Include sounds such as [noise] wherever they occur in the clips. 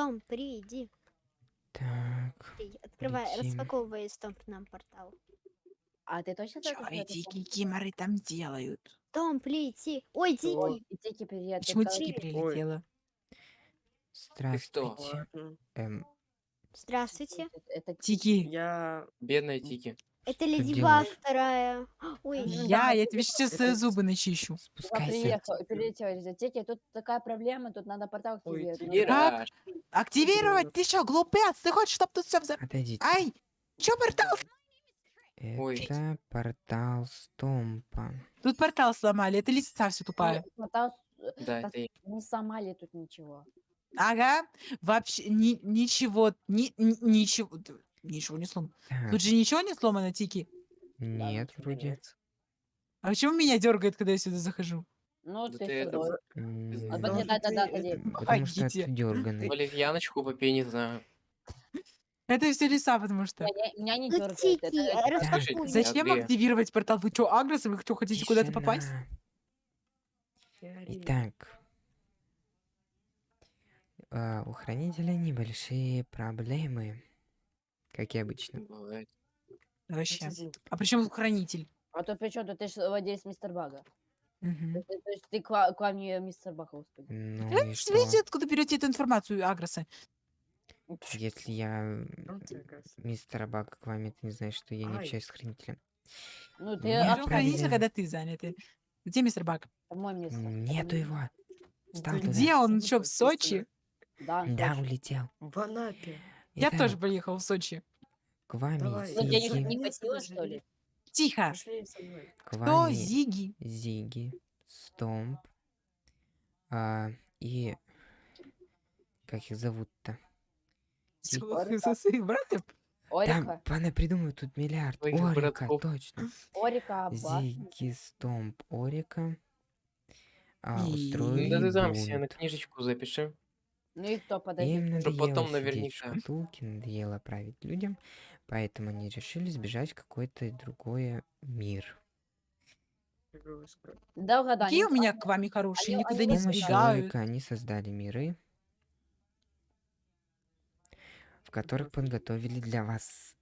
Том, приди. Так, Открывай, распаковывай Том нам портал. А ты точно что это эти там? кикиморы там делают? Том, приди. Ой, Ой, Дикий. и Тики, привет. Почему Тики прилетела? здравствуйте. Эм, Здравствуйте. Это Тики, Я... Бедная Тики. Это [gasps] Леди? Баг вторая. Ой, я, я тебе сейчас э, зубы начищу. Спускайся. приехал, прилетел. Тики, тут такая проблема, тут надо портал Ой, активировать. Как? Активировать? Ты что, глупец? Ты хочешь, чтобы тут все взорвалось? Отойдите. Ай! Чё портал? Ой. Это портал Стомпа. Тут портал сломали, это листа все тупая. Портал э, да, это я. не сломали тут ничего. Ага, вообще ни- ничего, ни- ни- ничего, ничего не сломано. Так, Тут же ничего не сломано, Тики. нет, вроде. Нет. А почему меня дергает, когда я сюда захожу? Ну, Да ты это- А, Ну, да, да, да, да, ты это- Потому что Помогите. отдерганный. Валерьяночку попей, не знаю. [laughs] Это все лиса, потому что. Меня, меня не ну дергает. Это- это-. Зачем активировать портал? Вы что, агрессы? Вы что, хотите куда-то попасть? Итак. а, У хранителя небольшие проблемы. Как и обычно. Бывает. Вообще. А при чем тут хранитель? А то при чем тут ты же владелец мистер Бага. Мгм. То, то есть ты к, ва- к вам не мистер Бага, господи. Ну Э, и что? Видите, откуда берете эту информацию, агрессы? Если я мистера Бага к вам, это не значит, что я не Ай. общаюсь с хранителем. Ну, ты Я а, хранитель, когда ты занятый. Где мистер Бак? мой мистер. Нету его. Туда. Где он? Сидит Что, в Сочи? Да. Да, улетел. В Анапе. Я Итак, тоже поехал в Сочи. К вами, Давай, Ну, денег Зиги. не Зиги. хватило, что ли? Тихо. Пошли со мной. К Кто вами Зиги? Зиги, Стомп а, и... Как их зовут-то? Слухай за своих братьев. Там Орика. пана придумают тут миллиард. Твоих Орика, братков. точно. Орика, Аббас. Зиги, Стомп, Орика. А, И- устроили Да ты там себе на бунт. книжечку запиши. Ну и кто, подожди. Им надоело потом наверняка. шкатулке, надоело править людям, поэтому они решили сбежать в какой-то другой мир. Да, угадай. Какие у меня к вами хорошие, они- никуда не они помощью сбегают. Они создали миры, в которых подготовили для вас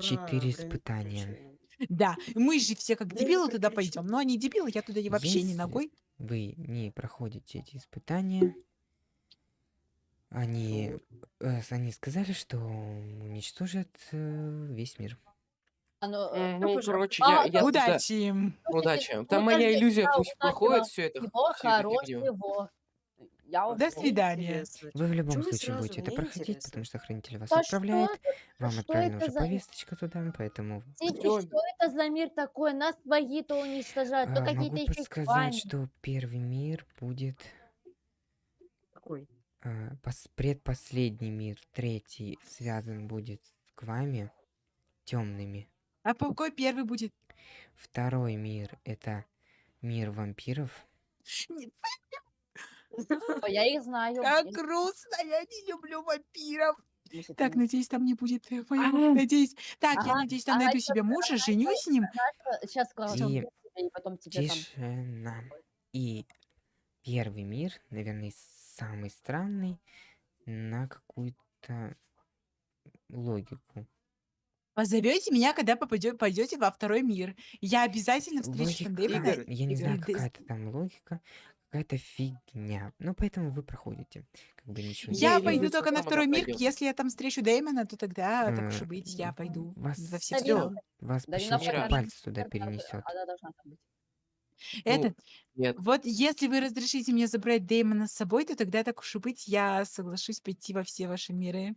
Четыре испытания. Да, мы же все как дебилы туда пойдем, но они дебилы, я туда и вообще не Если ногой. вы не проходите эти испытания, они, э, они сказали, что уничтожат э, весь мир. А ну, э, М, Ну, короче, А, я, я Удачи им. Удачи. ну, Там моя иллюзия пусть удачи проходит вам. все это. Его хорошего. Я До свидания. Вы в любом вы случае будете это проходить, интересно. потому что хранитель вас Да отправляет. что? Вам что отправлена уже за- повесточка туда, поэтому Всё. что это за мир такой? Нас свои-то уничтожают. То а, какие-то могу еще подсказать, что первый мир будет Какой? А, пос- предпоследний мир, третий связан будет к вами темными. А какой первый будет? Второй мир это мир вампиров. Я их знаю. Как грустно, я не люблю вампиров. Так, надеюсь, там не будет э, Ага. надеюсь. Так, я надеюсь, там найду себе мужа, женюсь с ним. Сейчас. И потом тебе. Тишина. И первый мир, наверное, самый странный на какую-то логику. Позовете меня, когда попадё- пойдете во второй мир. Я обязательно встречусь с Логика. Игорь, я не знаю, какая-то там логика, какая-то фигня. Ну, поэтому вы проходите. Как бы ничего не Я делаете. пойду вы только на второй мир. пойдёт. Если я там встречу Дэймона, то тогда, так уж и быть, я пойду вас во все вас Да по не на щелчку второй пальца туда перенесет. Она должна там быть. Это, Нет. вот если вы разрешите мне забрать Дэймона с собой, то тогда, так уж и быть, я соглашусь пойти во все ваши миры.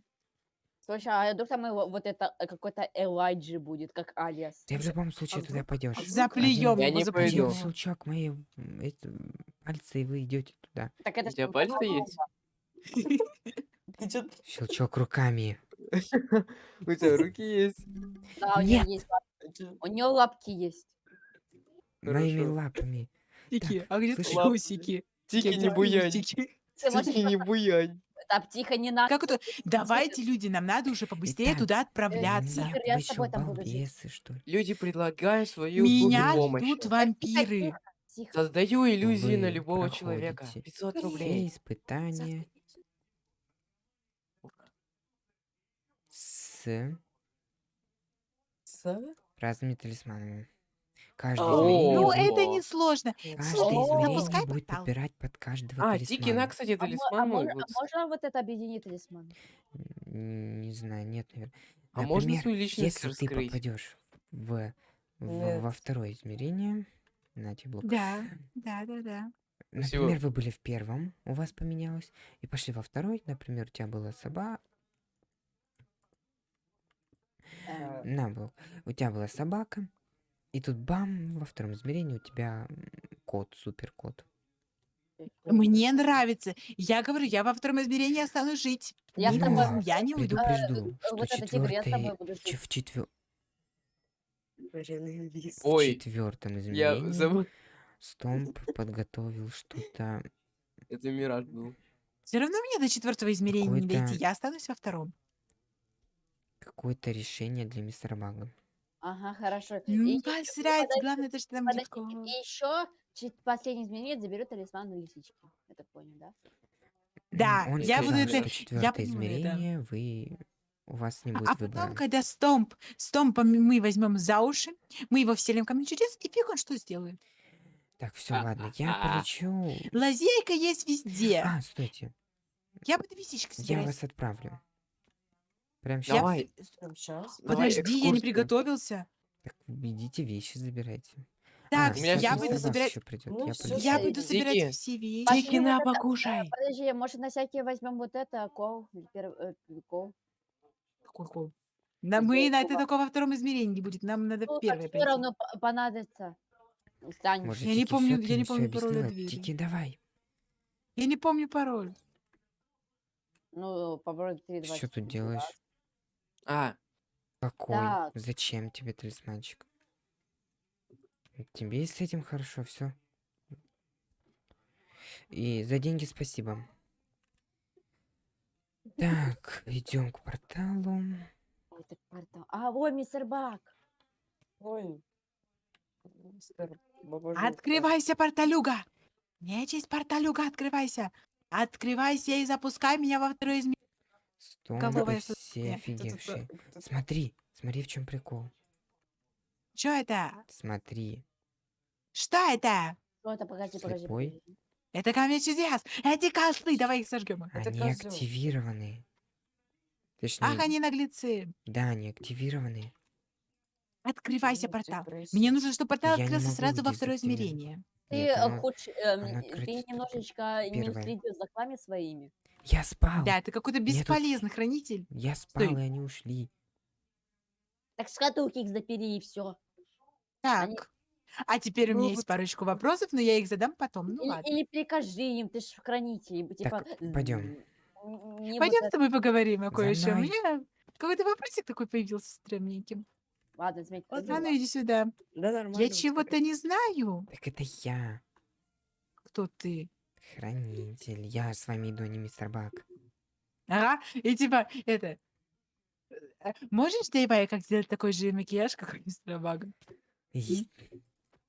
Слушай, а вдруг там его- вот это э, какой-то Элайджи будет, как Алиас. Ты в любом случае а туда пойдешь. Заплюем Я его, не заплюем пойду. Его. щелчок мои м, эти, пальцы, и вы идете туда. Так это У тебя пальцы есть? [laughs] Ты чё- [laughs] Щелчок руками. [laughs] У тебя руки есть? Да, у него Нет. есть лап- чё- У него лапки есть. Моими лапами. Тики, а где слушай. Тики, не буянь. Тики, не буянь. Да, тихо, не надо. Как это? Давайте, люди, нам надо уже побыстрее Итак, туда э, отправляться. Я с тобой там буду что ли? Люди предлагают свою Меня помощь. ждут вампиры. Тихо. Создаю иллюзии Вы на любого человека. 500 рублей. Все испытания. С... С... Разными талисманами. О. измерение, Ну, это несложно. каждое Слушай, измерение запускай будет портал. подбирать под каждого А, талисмана. Тикина, кстати, А, мо- а талисман мой. можно, вот а можно вот это объединить талисман? Не знаю, нет, наверное. А можно Например, свою личность если ты раскрыть? попадешь в, в- Нет. во второе измерение, на тебе блок. Да, да, да, да. Спасибо. Например, вы были в первом, у вас поменялось, и пошли во второй, например, у тебя была собака, Э, на блок, у тебя была собака, и тут бам, во втором измерении у тебя кот, супер кот. Мне нравится. Я говорю, я во втором измерении останусь жить. Я с Не тобой- уйду, Я не уйду. Предупрежду, э, что вот я с тобой четвертый, буду жить. в, четвер-. Ой, в четвертом я измерении забыл. Стомп подготовил что-то Это Мираж был. Все равно мне до четвертого измерения не дойти. Я останусь во втором. какое-то решение для мистера Бага. Ага, хорошо. Ну, И- посрать. подожди, Главное, то, что там будет Подожди, и еще последний изменение заберет талисман у лисички. Я так понял, да? Да, Он я сказал, буду что это- четвертое понимаю, да. измерение вы у вас не А- будет А выбора. потом, когда Стомп, Стомпа мы возьмем за уши, мы его вселим в камень чудес, и фиг он что сделает. Так, все, ладно, я полечу. Лазейка есть везде. А, стойте, Я буду висичкой я собирать. вас отправлю. Прям Я- сейчас. Давай. Прям сейчас? Давай Подожди, я не экскурсию. приготовился. Так, идите вещи забирайте. Так, а, у меня я буду мистер собирать... еще придет. Ну, я всё, полечу. Я Слушай, буду Дики, собирать все вещи. Пошли Тикина, вот это, покушай. Подожди, может на всякие возьмем вот это, кол, пер- э, кол. Какой кол? На, мы на это только во втором измерении будет. Нам надо Ну, в первое все равно п- понадобится. Станет. Может, Я не Тики помню- всё я не ты- всё помню пароль от двери. Тики, давай. Я не помню пароль. Ну, попробуй 3, 2, Что тут делаешь? А, Какой? Так. Зачем тебе талисманчик? Тебе и с этим хорошо, все. И за деньги спасибо. Так, идем к порталу. Ой, так портал. А, ой, мистер Бак. Ой. Мистер. Открывайся, порталюга! Нечисть, порталюга, открывайся! Открывайся и запускай меня во второе измерение. Стомпы Кого все офигевшие. Смотри, смотри, в чем прикол. Что это? Смотри. Что это? Что это? Погоди, погоди. Слепой? погоди. Это камень чудес! Эти козлы! Давай их сожгем. Это они козёл. активированы. Точнее, Ах, они наглецы! да, они активированы. Открывайся, Ну, портал. депрессия. Мне нужно, чтобы портал Я не открылся могу сразу во второе измерение. Ты Нет, э, оно- хочешь, эм, ты только немножечко не за клами своими. Я спал. Да, ты какой-то Мне тут- бесполезный хранитель. Я спал, Стой. и они ушли. Так шкатулки их запери и все. Они- Так. А теперь у Ну, меня есть вот- парочку вопросов, но я их задам потом. Ну или, ладно. или прикажи им, ты ж хранитель. Типа, пойдём. м, не вот Пойдем с это- тобой поговорим о За кое-чем. У меня какой-то вопросик такой появился стрёмненький. Ладно, смотри, Ладно, А ну иди сюда. Да нормально. Я вот чего-то не знаю. Так это я, Кто ты? Хранитель. Я с вами иду, а не мистер Бак. Ага. И типа, это... э, Можешь, Дэйвай, как сделать такой же макияж, как у мистера Бага?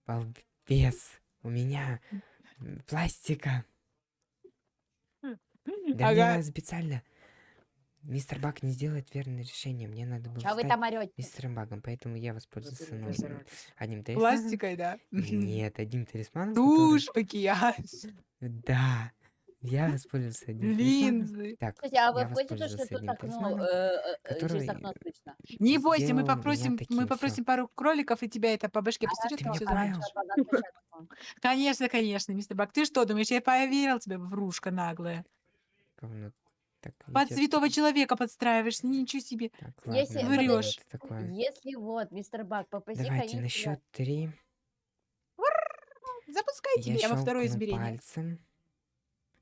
Балбес. У меня пластика. Да мне Ага. надо специально. Мистер Бак не сделает верное решение. Мне надо было Что вы стать там орете? мистером Багом, поэтому я ну, красавец. одним талисманом. Пластикой, да? Нет, одним талисманом. который- Тушь, макияж, Да. Я воспользовался одним линзы. Так, Кстати, а вы в курсе, то, что тут окно, э, который через окно слышно? Не бойся, сделал мы попросим, мы попросим пару кроликов, и тебя это по башке А ты и меня все закончится. Конечно, конечно, мистер Бак. Ты что думаешь, я поверил тебе, врушка наглая? говно так Под идёт. святого человека подстраиваешься, ничего себе. Так, Если- подожди, это такое? Если вот, мистер Бак, попроси Давайте на счет три. Запускайте Я меня во второе щелкну измерение. пальцем.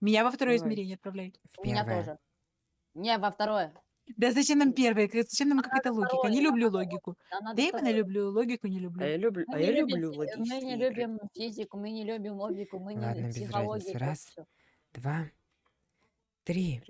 Меня во второе Давай. измерение отправляй. В У меня первое. тоже. Не, во второе. Да зачем нам первое? Зачем нам какая-то логика? Не люблю логику. Нам надо Дэймона второе. люблю, логику не А люблю. я люблю, Мы а не я любим люблю фи- Мы логические не игры. любим физику, мы не любим логику, мы Ладно, не без психологию. разницы. Раз. Два. Три.